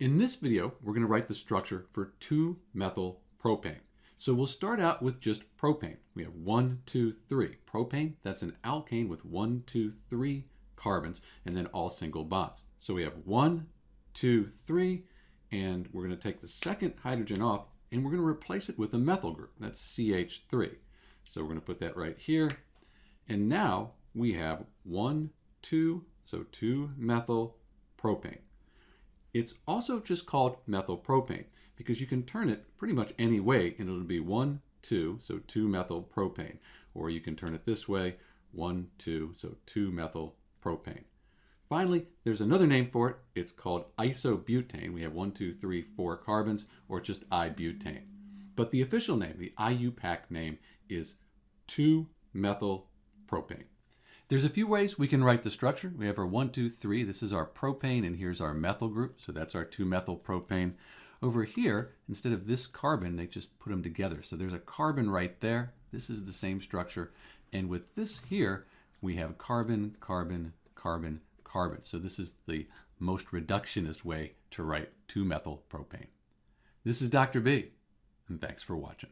In this video, we're going to write the structure for 2-methyl propane. So we'll start out with just propane. We have one, two, three. Propane, that's an alkane with one, two, three carbons, and then all single bonds. So we have one, two, three, and we're going to take the second hydrogen off, and we're going to replace it with a methyl group. That's CH3. So we're going to put that right here. And now we have one, two, so 2-methyl propane. It's also just called methylpropane because you can turn it pretty much any way and it'll be 1, 2, so 2-methyl propane. Or you can turn it this way, 1, 2, so 2-methyl propane. Finally, there's another name for it. It's called isobutane. We have 1, 2, 3, 4 carbons, or just ibutane. But the official name, the IUPAC name, is 2-methyl propane. There's a few ways we can write the structure. We have our one, two, three. This is our propane, and here's our methyl group. So that's our 2-methyl propane. Over here, instead of this carbon, they just put them together. So there's a carbon right there. This is the same structure. And with this here, we have carbon, carbon, carbon, carbon. So this is the most reductionist way to write 2-methyl propane. This is Dr. B, and thanks for watching.